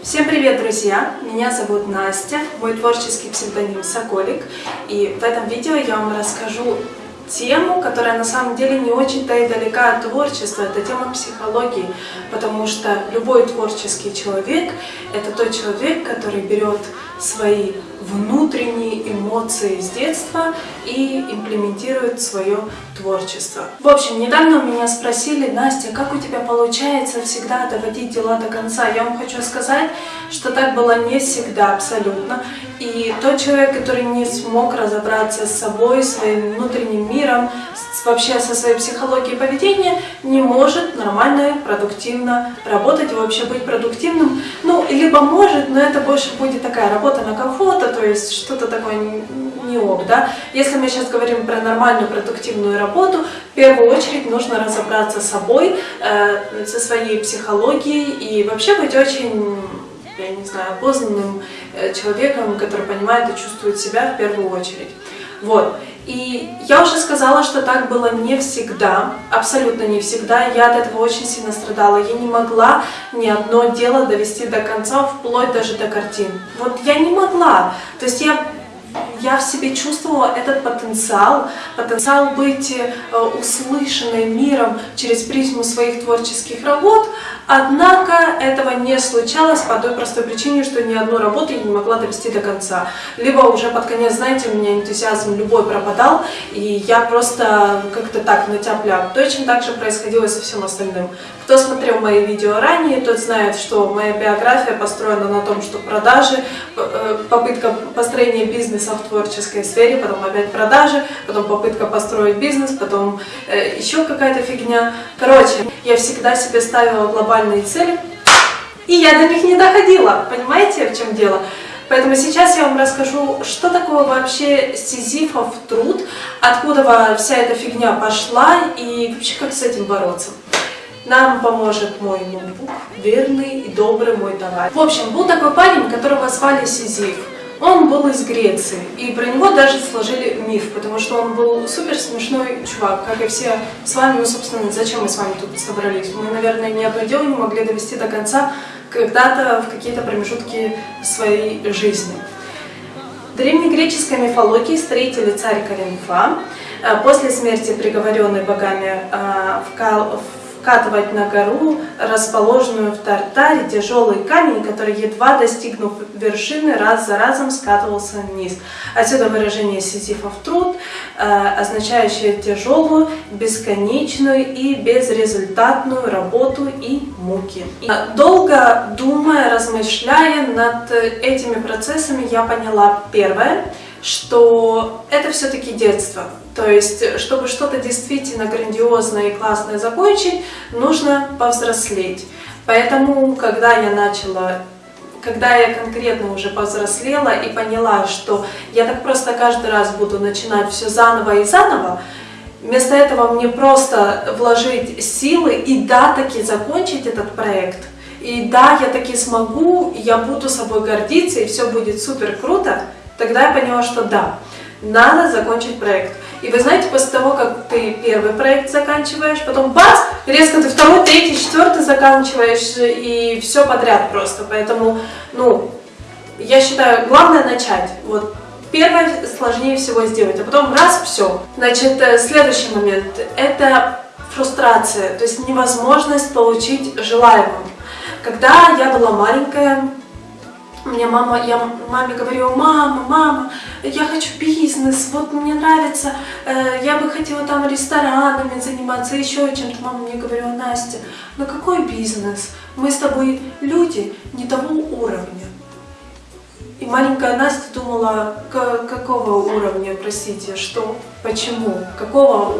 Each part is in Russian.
Всем привет, друзья! Меня зовут Настя, мой творческий псевдоним Соколик. И в этом видео я вам расскажу тему, которая на самом деле не очень-то и далека от творчества. Это тема психологии, потому что любой творческий человек – это тот человек, который берет свои внутренние эмоции с детства и имплементирует свое творчество. В общем, недавно меня спросили, Настя, как у тебя получается всегда доводить дела до конца? Я вам хочу сказать, что так было не всегда абсолютно. И тот человек, который не смог разобраться с собой, своим внутренним миром, вообще со своей психологией поведения, не может нормально, продуктивно работать и вообще быть продуктивным. Ну, либо может, но это больше будет такая работа на кого-то, то есть что-то такое не ок, да. Если мы сейчас говорим про нормальную продуктивную работу, в первую очередь нужно разобраться с собой, э, со своей психологией и вообще быть очень я не знаю, осознанным э, человеком, который понимает и чувствует себя в первую очередь. Вот. И я уже сказала, что так было не всегда, абсолютно не всегда. Я от этого очень сильно страдала. Я не могла ни одно дело довести до конца, вплоть даже до картин. Вот я не могла. То есть я я в себе чувствовала этот потенциал, потенциал быть э, услышанной миром через призму своих творческих работ, однако этого не случалось по той простой причине, что ни одну работу я не могла довести до конца. Либо уже под конец, знаете, у меня энтузиазм любой пропадал, и я просто как-то так натяпля. Точно так же происходило со всем остальным. Кто смотрел мои видео ранее, тот знает, что моя биография построена на том, что продажи, э, попытка построения бизнеса в творческой сфере, потом опять продажи, потом попытка построить бизнес, потом э, еще какая-то фигня. Короче, я всегда себе ставила глобальные цели, и я до них не доходила. Понимаете, в чем дело? Поэтому сейчас я вам расскажу, что такое вообще сизифов труд, откуда вся эта фигня пошла и вообще как с этим бороться. Нам поможет мой ноутбук, верный и добрый мой товарищ. В общем, был такой парень, которого звали Сизиф. Он был из Греции, и про него даже сложили миф, потому что он был супер смешной чувак, как и все с вами. Ну, собственно, зачем мы с вами тут собрались? Мы, наверное, ни одно дело не могли довести до конца когда-то в какие-то промежутки своей жизни. В древнегреческой мифологии строители царь Каринфа э, после смерти приговоренный богами э, в вкатывать на гору, расположенную в Тартаре, тяжелый камень, который, едва достигнув вершины, раз за разом скатывался вниз. Отсюда выражение «сизифов труд», э, означающее тяжелую, бесконечную и безрезультатную работу и муки. И долго думая, размышляя над этими процессами, я поняла первое – что это все-таки детство. То есть, чтобы что-то действительно грандиозное и классное закончить, нужно повзрослеть. Поэтому, когда я начала когда я конкретно уже повзрослела и поняла, что я так просто каждый раз буду начинать все заново и заново, вместо этого мне просто вложить силы и да, таки закончить этот проект. И да, я таки смогу, я буду собой гордиться, и все будет супер круто, Тогда я поняла, что да, надо закончить проект. И вы знаете, после того, как ты первый проект заканчиваешь, потом бац, резко ты второй, третий, четвертый заканчиваешь, и все подряд просто. Поэтому, ну, я считаю, главное начать. Вот первое сложнее всего сделать, а потом раз, все. Значит, э, следующий момент – это фрустрация, то есть невозможность получить желаемое. Когда я была маленькая, мне мама, я маме говорила, мама, мама, я хочу бизнес, вот мне нравится, э, я бы хотела там ресторанами заниматься, еще чем-то. Мама мне говорила, Настя, ну какой бизнес? Мы с тобой люди не того уровня. И маленькая Настя думала, какого уровня, простите, что, почему, какого,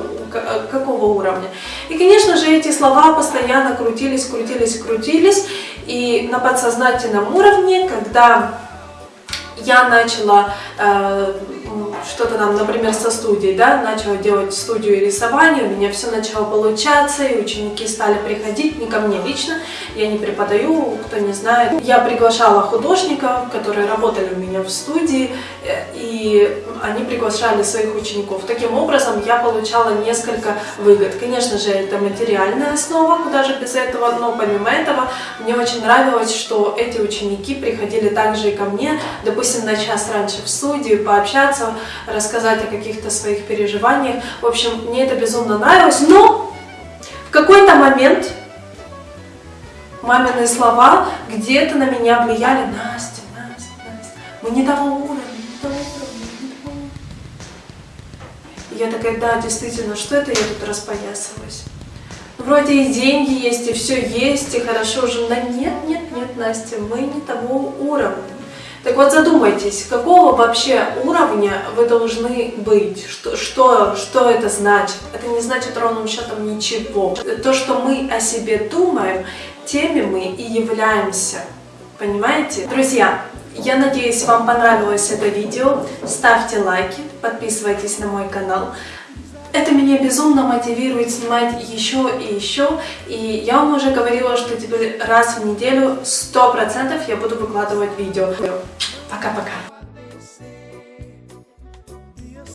какого уровня. И, конечно же, эти слова постоянно крутились, крутились, крутились. И на подсознательном уровне, когда я начала э, что-то там, например, со студией, да, начала делать студию рисования, у меня все начало получаться, и ученики стали приходить, не ко мне лично, я не преподаю, кто не знает. Я приглашала художников, которые работали у меня в студии, э, и они приглашали своих учеников. Таким образом, я получала несколько выгод. Конечно же, это материальная основа, куда же без этого, но помимо этого, мне очень нравилось, что эти ученики приходили также и ко мне, допустим, на час раньше в студию, пообщаться, рассказать о каких-то своих переживаниях. В общем, мне это безумно нравилось, но в какой-то момент мамины слова где-то на меня влияли. Настя, Настя, Настя, мы не того уровня, не того уровня, не того я такая, да, действительно, что это я тут распоясалась? Ну, вроде и деньги есть, и все есть, и хорошо уже. Да нет, нет, нет, Настя, мы не того уровня. Так вот задумайтесь, какого вообще уровня вы должны быть? Что, что, что это значит? Это не значит ровным счетом ничего. То, что мы о себе думаем, теми мы и являемся. Понимаете? Друзья, я надеюсь, вам понравилось это видео. Ставьте лайки, подписывайтесь на мой канал. Это меня безумно мотивирует снимать еще и еще. И я вам уже говорила, что теперь раз в неделю 100% я буду выкладывать видео. Пока-пока.